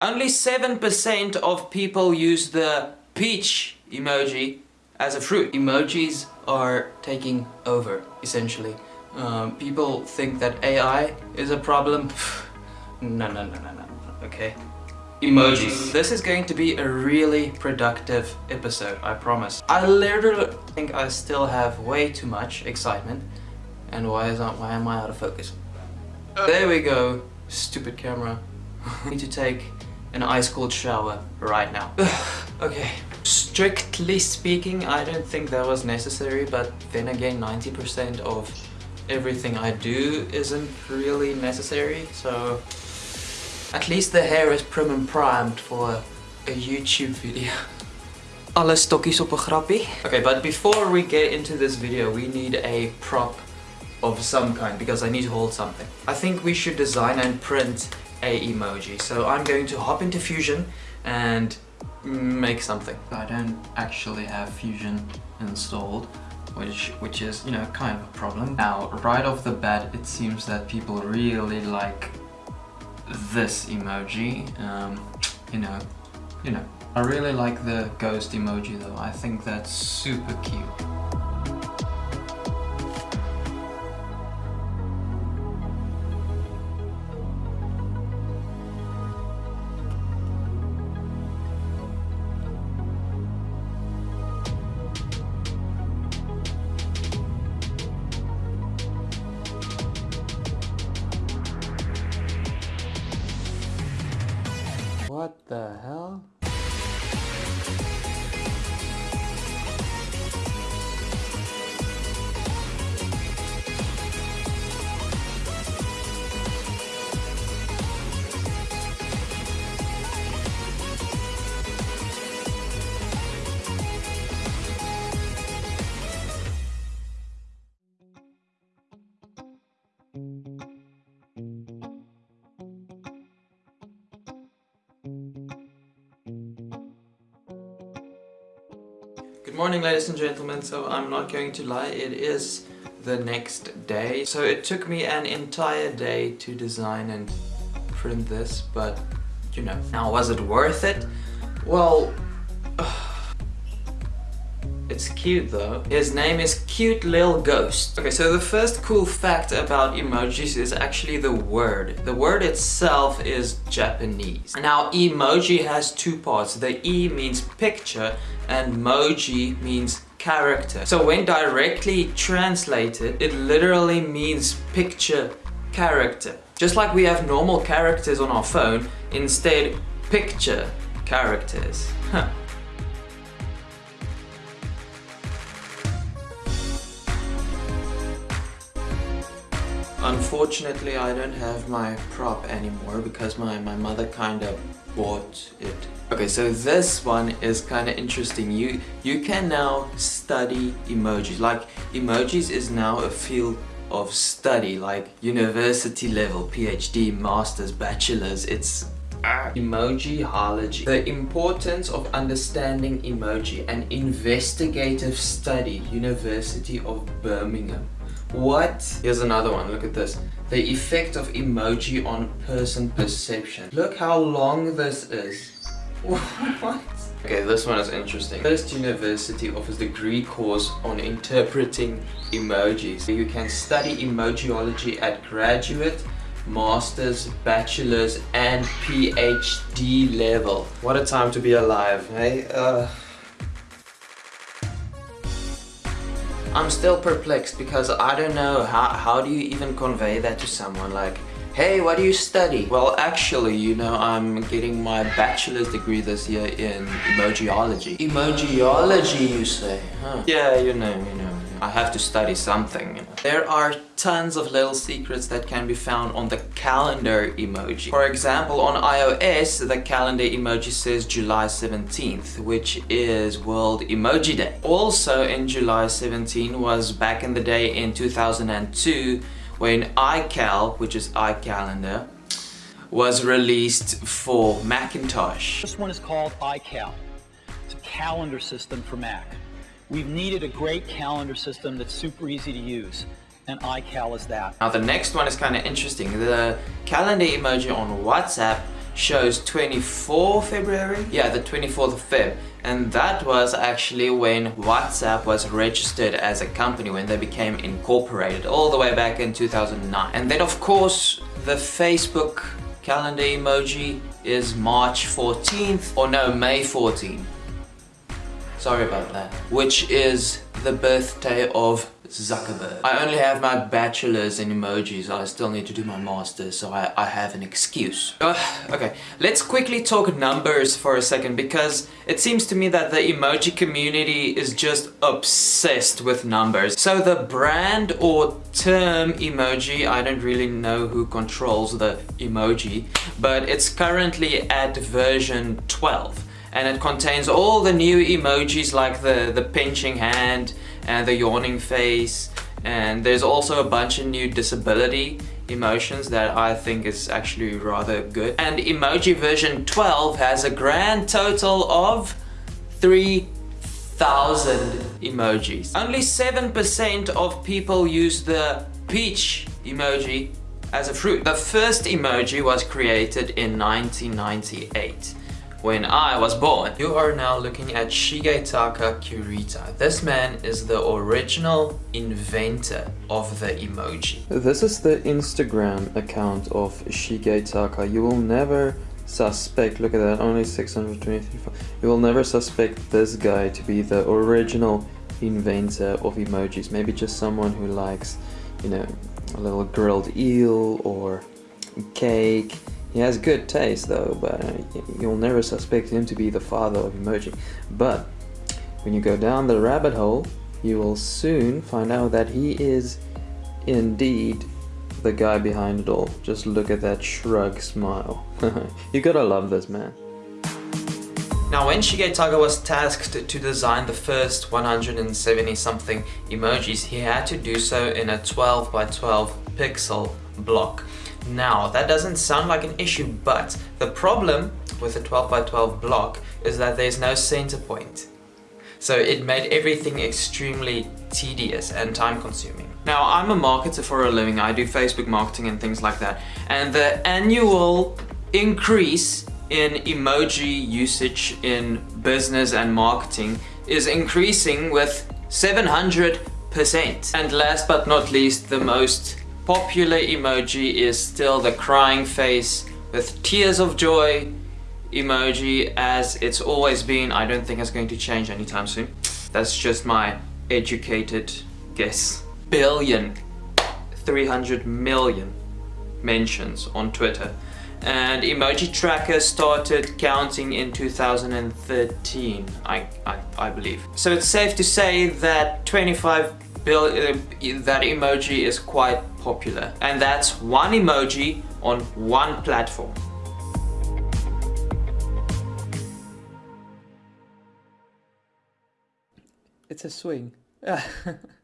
Only 7% of people use the peach emoji as a fruit. Emojis are taking over, essentially. Um, people think that AI is a problem. no, no, no, no, no, okay? Emojis. This is going to be a really productive episode, I promise. I literally think I still have way too much excitement. And why is that, why am I out of focus? There we go, stupid camera. Need to take an ice cold shower right now. okay. Strictly speaking, I don't think that was necessary, but then again, 90% of everything I do isn't really necessary, so at least the hair is prim and primed for a YouTube video. Alle stokkies op een grappie. Okay, but before we get into this video, we need a prop of some kind because I need to hold something. I think we should design and print a emoji. So I'm going to hop into Fusion and make something. I don't actually have Fusion installed which which is you know kind of a problem. Now right off the bat it seems that people really like this emoji um, you know you know I really like the ghost emoji though I think that's super cute What the hell? Good morning ladies and gentlemen, so I'm not going to lie, it is the next day. So it took me an entire day to design and print this, but you know. Now was it worth it? Well, uh, it's cute though. His name is Cute Lil Ghost. Okay, so the first cool fact about emojis is actually the word. The word itself is Japanese. Now, emoji has two parts. The E means picture and moji means character. So when directly translated, it literally means picture character. Just like we have normal characters on our phone, instead picture characters. Huh. Unfortunately, I don't have my prop anymore because my, my mother kind of bought it. Okay, so this one is kind of interesting. You, you can now study emojis. Like, emojis is now a field of study, like university level, PhD, masters, bachelors. It's ah, Emojiology. The importance of understanding emoji, an investigative study, University of Birmingham. What? Here's another one, look at this. The effect of emoji on person perception. Look how long this is. What? Okay, this one is interesting. First University offers degree course on interpreting emojis. You can study emojiology at graduate, master's, bachelor's and PhD level. What a time to be alive, hey? Uh... I'm still perplexed because I don't know how, how do you even convey that to someone? Like hey what do you study? Well actually you know I'm getting my bachelor's degree this year in emojiology. Emojiology you say? Huh. Yeah you know you know I have to study something. There are tons of little secrets that can be found on the calendar emoji. For example, on iOS, the calendar emoji says July 17th, which is World Emoji Day. Also in July 17 was back in the day in 2002 when iCal, which is iCalendar, was released for Macintosh. This one is called iCal. It's a calendar system for Mac. We've needed a great calendar system that's super easy to use and iCal is that. Now the next one is kind of interesting. The calendar emoji on WhatsApp shows 24 February. Yeah, the 24th of Feb. And that was actually when WhatsApp was registered as a company, when they became incorporated all the way back in 2009. And then of course, the Facebook calendar emoji is March 14th, or no, May 14th. Sorry about that. Which is the birthday of Zuckerberg. I only have my bachelor's in emojis. I still need to do my master's, so I, I have an excuse. Uh, okay, let's quickly talk numbers for a second because it seems to me that the emoji community is just obsessed with numbers. So the brand or term emoji, I don't really know who controls the emoji, but it's currently at version 12 and it contains all the new emojis like the, the pinching hand, and the yawning face and there's also a bunch of new disability emotions that I think is actually rather good. And emoji version 12 has a grand total of 3,000 emojis. Only 7% of people use the peach emoji as a fruit. The first emoji was created in 1998 when I was born. You are now looking at Shigetaka Kurita. This man is the original inventor of the emoji. This is the Instagram account of Shigetaka. You will never suspect, look at that, only 623. You will never suspect this guy to be the original inventor of emojis. Maybe just someone who likes, you know, a little grilled eel or cake he has good taste though, but uh, you'll never suspect him to be the father of emoji. But when you go down the rabbit hole, you will soon find out that he is indeed the guy behind it all. Just look at that shrug smile. you gotta love this man. Now when Shigetaka was tasked to design the first 170 something emojis, he had to do so in a 12 by 12 pixel block. Now, that doesn't sound like an issue, but the problem with a 12 by 12 block is that there's no center point. So it made everything extremely tedious and time consuming. Now, I'm a marketer for a living. I do Facebook marketing and things like that. And the annual increase in emoji usage in business and marketing is increasing with 700%. And last but not least, the most popular emoji is still the crying face with tears of joy emoji as it's always been. I don't think it's going to change anytime soon. That's just my educated guess. Billion, 300 million mentions on Twitter. And Emoji Tracker started counting in 2013, I, I, I believe. So it's safe to say that 25 uh, that emoji is quite popular and that's one emoji on one platform. It's a swing.